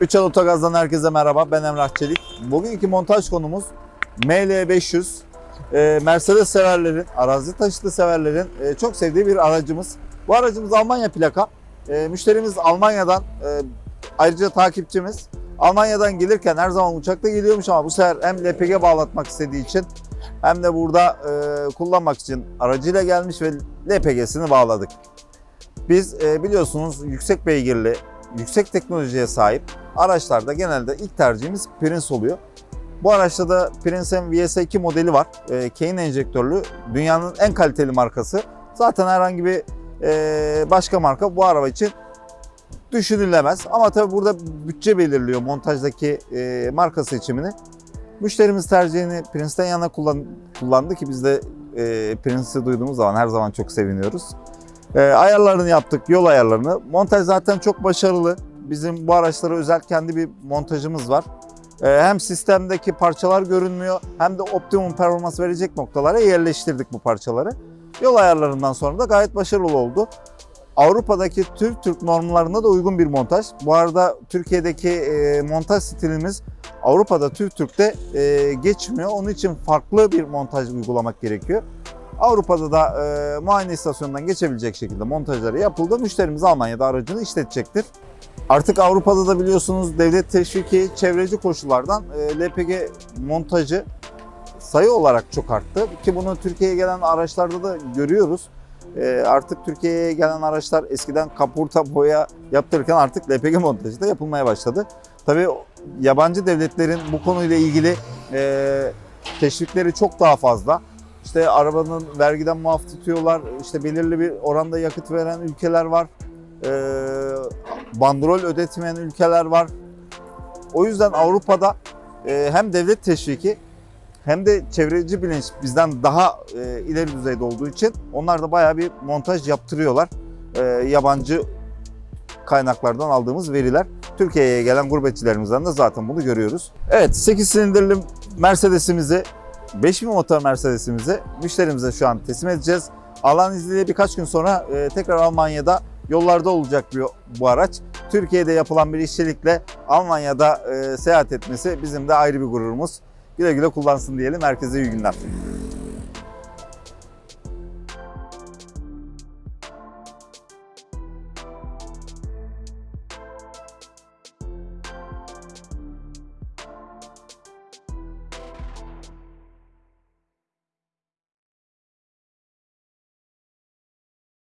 Üçel Otogaz'dan herkese merhaba. Ben Emrah Çelik. Bugünkü montaj konumuz ML500. Ee, Mercedes severlerin, arazi taşıtı severlerin e, çok sevdiği bir aracımız. Bu aracımız Almanya plaka. E, müşterimiz Almanya'dan, e, ayrıca takipçimiz. Almanya'dan gelirken her zaman uçakta geliyormuş ama bu sefer hem LPG bağlatmak istediği için hem de burada e, kullanmak için aracıyla gelmiş ve LPG'sini bağladık. Biz biliyorsunuz yüksek beygirli, yüksek teknolojiye sahip araçlarda genelde ilk tercihimiz Prince oluyor. Bu araçta da Prince'in VS2 modeli var. E, Kane enjektörlü. Dünyanın en kaliteli markası. Zaten herhangi bir e, başka marka bu araba için düşünülemez. Ama tabii burada bütçe belirliyor montajdaki e, marka seçimini. Müşterimiz tercihini Prince'ten yana kullan, kullandı ki biz de e, Prince'i duyduğumuz zaman her zaman çok seviniyoruz. E, ayarlarını yaptık, yol ayarlarını. Montaj zaten çok başarılı. Bizim bu araçlara özel kendi bir montajımız var. E, hem sistemdeki parçalar görünmüyor hem de optimum performans verecek noktalara yerleştirdik bu parçaları. Yol ayarlarından sonra da gayet başarılı oldu. Avrupa'daki Türk Türk normlarına da uygun bir montaj. Bu arada Türkiye'deki e, montaj stilimiz Avrupa'da Türk Türk'te e, geçmiyor. Onun için farklı bir montaj uygulamak gerekiyor. Avrupa'da da e, muayene istasyonundan geçebilecek şekilde montajları yapıldı. Müşterimiz Almanya'da aracını işletecektir. Artık Avrupa'da da biliyorsunuz devlet teşviki çevreci koşullardan e, LPG montajı sayı olarak çok arttı. Ki bunu Türkiye'ye gelen araçlarda da görüyoruz. E, artık Türkiye'ye gelen araçlar eskiden kaporta boya yaptırırken artık LPG montajı da yapılmaya başladı. Tabii yabancı devletlerin bu konuyla ilgili e, teşvikleri çok daha fazla. İşte arabanın vergiden muaf tutuyorlar. İşte belirli bir oranda yakıt veren ülkeler var. E, bandrol ödetmeyen ülkeler var. O yüzden Avrupa'da e, hem devlet teşviki hem de çevreci bilinç bizden daha e, ileri düzeyde olduğu için onlar da bayağı bir montaj yaptırıyorlar. E, yabancı kaynaklardan aldığımız veriler. Türkiye'ye gelen gurbetçilerimizden de zaten bunu görüyoruz. Evet 8 silindirli Mercedes'imizi 5000 motor Mercedes'imizi müşterimize şu an teslim edeceğiz. Allah'ın izniyle birkaç gün sonra e, tekrar Almanya'da yollarda olacak bir, bu araç. Türkiye'de yapılan bir işçilikle Almanya'da e, seyahat etmesi bizim de ayrı bir gururumuz. Güle güle kullansın diyelim. Herkese iyi günler.